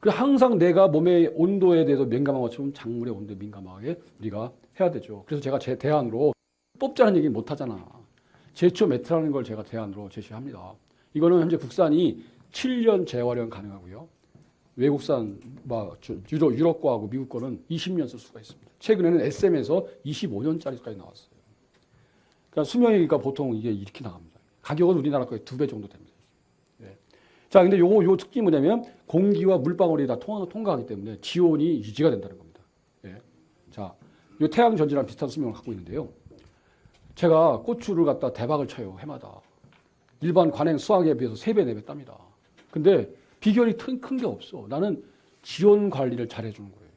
그 항상 내가 몸의 온도에 대해서 민감한 것처럼 작물의 온도에 민감하게 우리가 해야 되죠. 그래서 제가 제 대안으로 뽑자는 얘기 못 하잖아. 제초 매트라는 걸 제가 대안으로 제시합니다. 이거는 현재 국산이 7년 재활용 가능하고요. 외국산 뭐 유럽, 유럽 거하고 미국 거는 20년 쓸 수가 있습니다. 최근에는 SM에서 25년짜리까지 나왔어요. 그러니까 수명이 니까 보통 이게 이렇게 나갑니다. 가격은 우리나라 거의 두 배 정도 됩니다. 예. 자, 근데 요거 요 특징이 뭐냐면 공기와 물방울이 다 통하, 통과하기 때문에 지온이 유지가 된다는 겁니다. 예. 자, 요 태양 전지랑 비슷한 수명을 갖고 있는데요. 제가 고추를 갖다 대박을 쳐요 해마다 일반 관행 수확에 비해서 3배, 4배 땁니다. 근데 비결이 큰 게 없어. 나는 지온 관리를 잘 해주는 거예요.